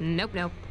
Nope, nope.